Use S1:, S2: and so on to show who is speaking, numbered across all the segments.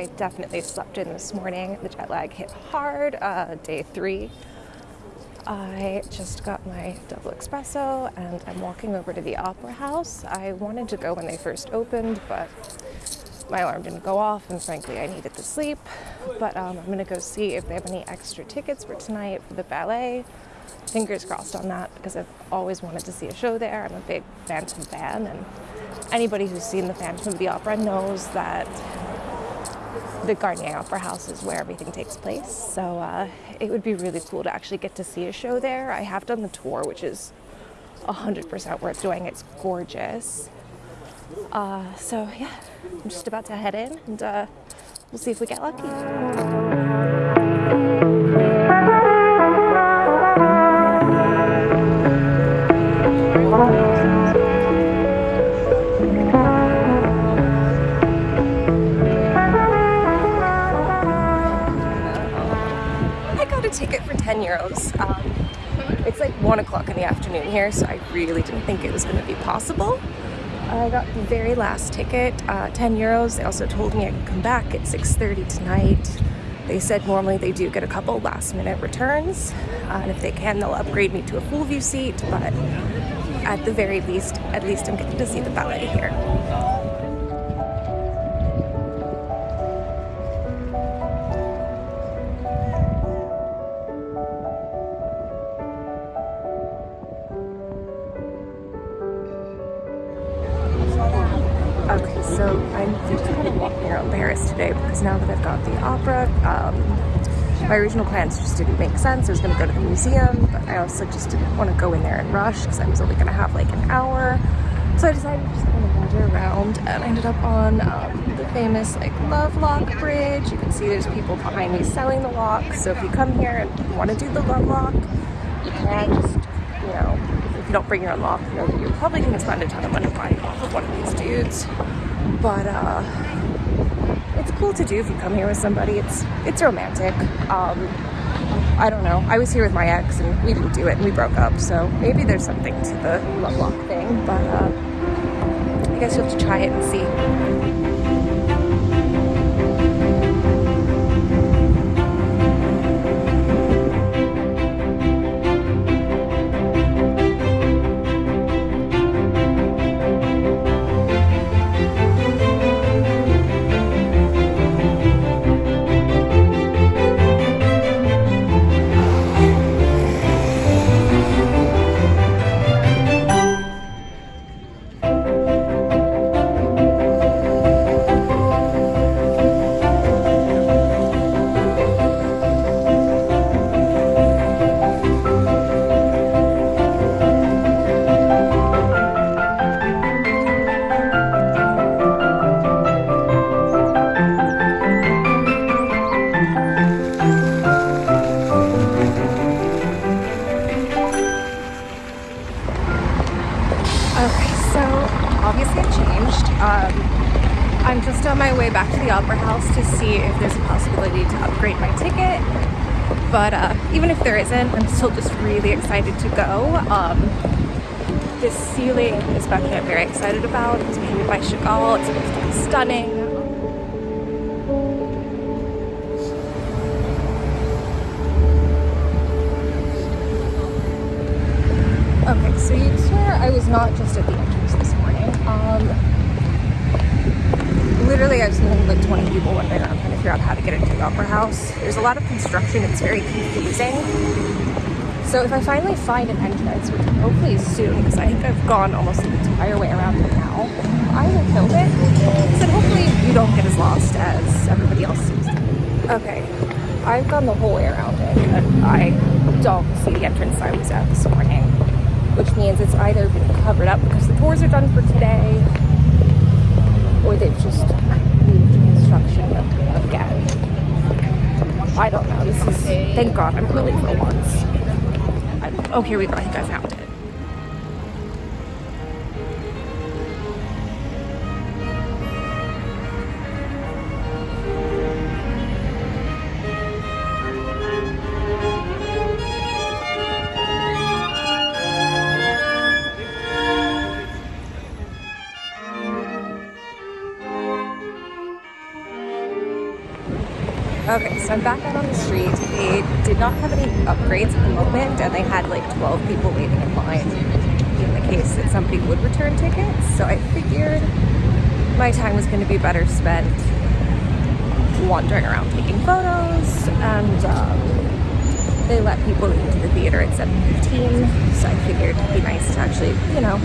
S1: I definitely slept in this morning. The jet lag hit hard, uh, day three. I just got my double espresso and I'm walking over to the Opera House. I wanted to go when they first opened, but my alarm didn't go off and frankly I needed to sleep. But um, I'm gonna go see if they have any extra tickets for tonight for the ballet. Fingers crossed on that because I've always wanted to see a show there. I'm a big Phantom fan and anybody who's seen the Phantom of the Opera knows that the Garnier Opera House is where everything takes place. So uh, it would be really cool to actually get to see a show there. I have done the tour, which is 100% worth doing. It's gorgeous. Uh, so yeah, I'm just about to head in and uh, we'll see if we get lucky. Here, so I really didn't think it was going to be possible. I got the very last ticket, uh, 10 euros. They also told me I could come back at 6.30 tonight. They said normally they do get a couple last minute returns, uh, and if they can, they'll upgrade me to a full view seat, but at the very least, at least I'm getting to see the ballet here. Okay, so I'm kind of walking around Paris today because now that I've got the opera, um, my original plans just didn't make sense. I was going to go to the museum, but I also just didn't want to go in there and rush because I was only going to have like an hour. So I decided to just kind of wander around and I ended up on um, the famous like Lovelock Bridge. You can see there's people behind me selling the lock. So if you come here and want to do the Lovelock, you can just, you don't bring your own lock, you know, you're probably to spend a ton of money buying off of one of these dudes. But uh, it's cool to do if you come here with somebody. It's it's romantic. Um, I don't know. I was here with my ex and we didn't do it and we broke up. So maybe there's something to the love lock thing. But uh, I guess you'll have to try it and see. Opera House to see if there's a possibility to upgrade my ticket. But uh, even if there isn't, I'm still just really excited to go. Um, this ceiling, is especially, I'm very excited about. It was painted by Chagall. It's stunning. Okay, so you'd swear I was not just at the entrance this morning. Um, literally, I've seen like 20 people one day i'm trying to figure out how to get into the Opera House. There's a lot of construction, it's very confusing. So if I finally find an entrance, which hopefully is soon, because I think I've gone almost the entire way around it now, I will film it. So hopefully you don't get as lost as everybody else seems to. Okay, I've gone the whole way around it, and I don't see the entrance I was at this morning which means it's either been covered up because the tours are done for today, or they've just moved construction again. I don't know. This is thank God I'm early for once. Oh, here we go. I think I found Okay, so I'm back out on the street. They did not have any upgrades at the moment, and they had like 12 people waiting in line in the case that somebody would return tickets. So I figured my time was going to be better spent wandering around taking photos, and um, they let people into the theater at 7.15, so I figured it'd be nice to actually, you know,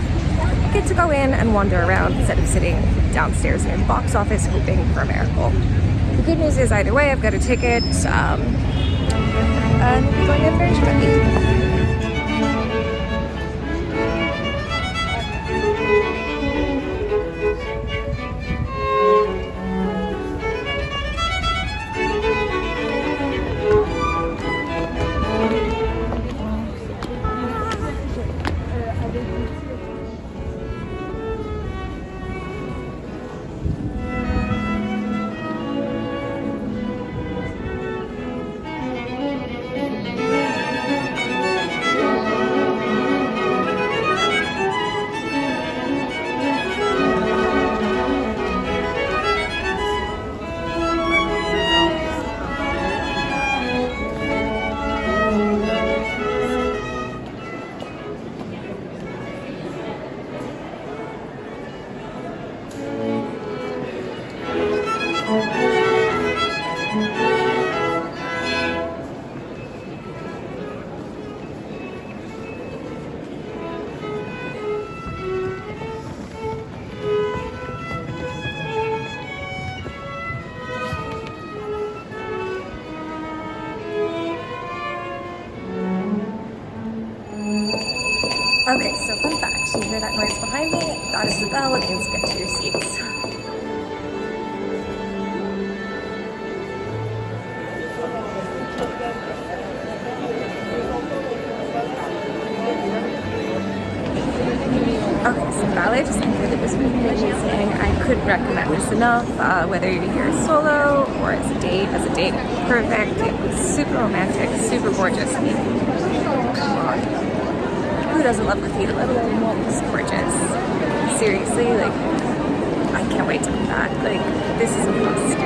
S1: get to go in and wander around instead of sitting downstairs in the box office hoping for a miracle. The good news is either way, I've got a ticket, um, and we're going to in very shortly. Okay, so fun fact, you hear that noise behind me? That is the bell, it means get to your seats. Okay, so ballet just concluded this really amazing. I couldn't recommend this enough, uh, whether you're here solo or as a date. As a date, perfect. It was super romantic, super gorgeous. I mean, come on who doesn't love graffiti, let alone gorgeous. Seriously, like, I can't wait to come back. Like, this is a must.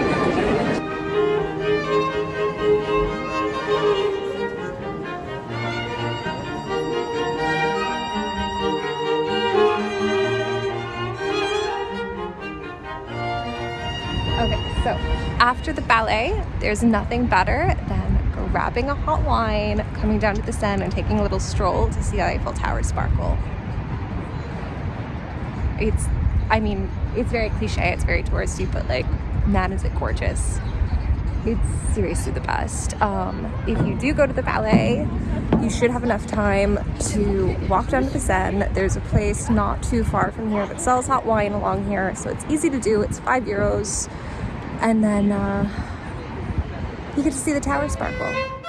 S1: Okay, so after the ballet, there's nothing better than grabbing a hot wine, coming down to the Seine and taking a little stroll to see the Eiffel Tower sparkle. It's, I mean, it's very cliche, it's very touristy, but like, man is it gorgeous. It's seriously the best. Um, if you do go to the ballet, you should have enough time to walk down to the Seine. There's a place not too far from here that sells hot wine along here, so it's easy to do. It's five euros. And then uh, you get to see the tower sparkle.